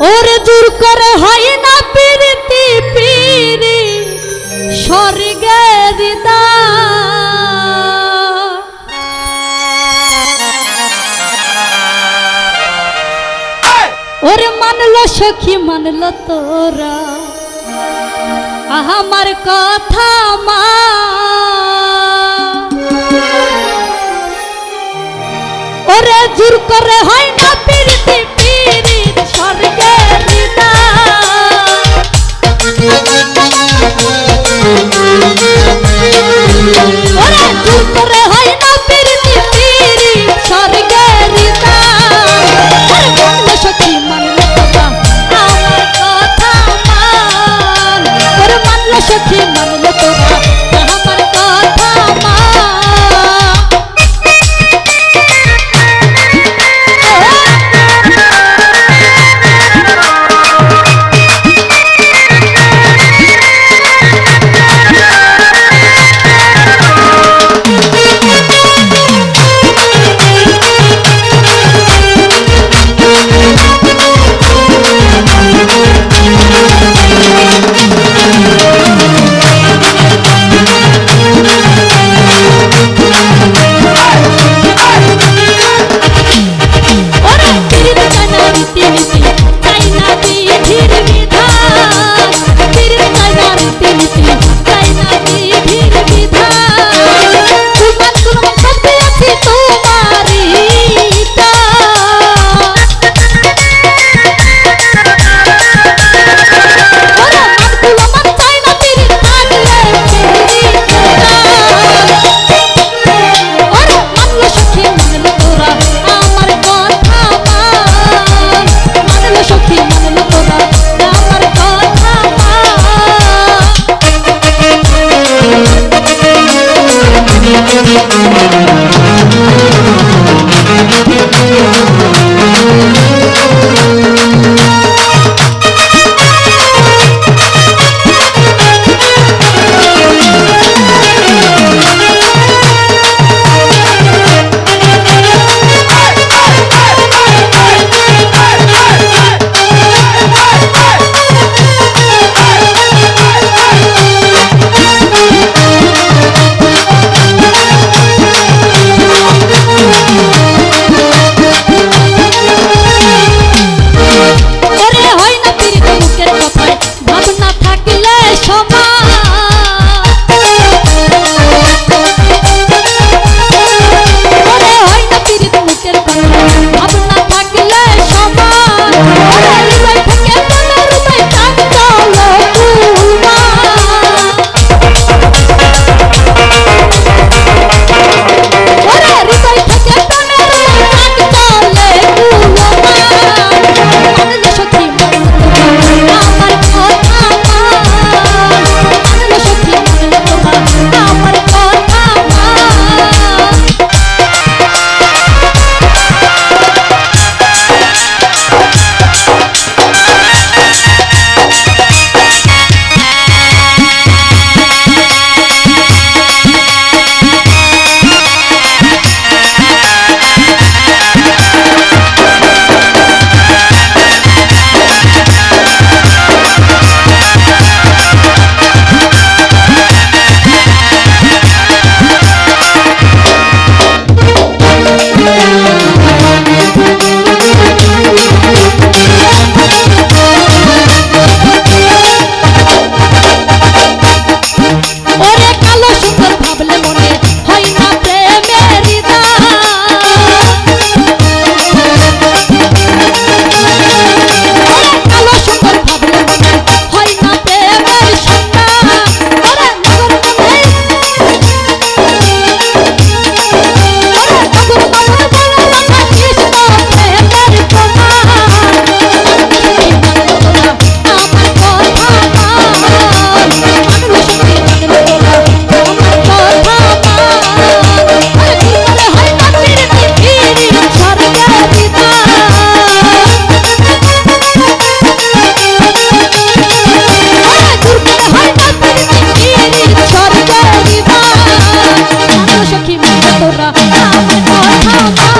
ওরে দূর করে হয় না পিরিতি পিরি স্বর্গের ওরে মানলো সখী, মানলো তোরা। আমার কথা মা। ওরে জোর করে হয় না shake your mama Música Oh,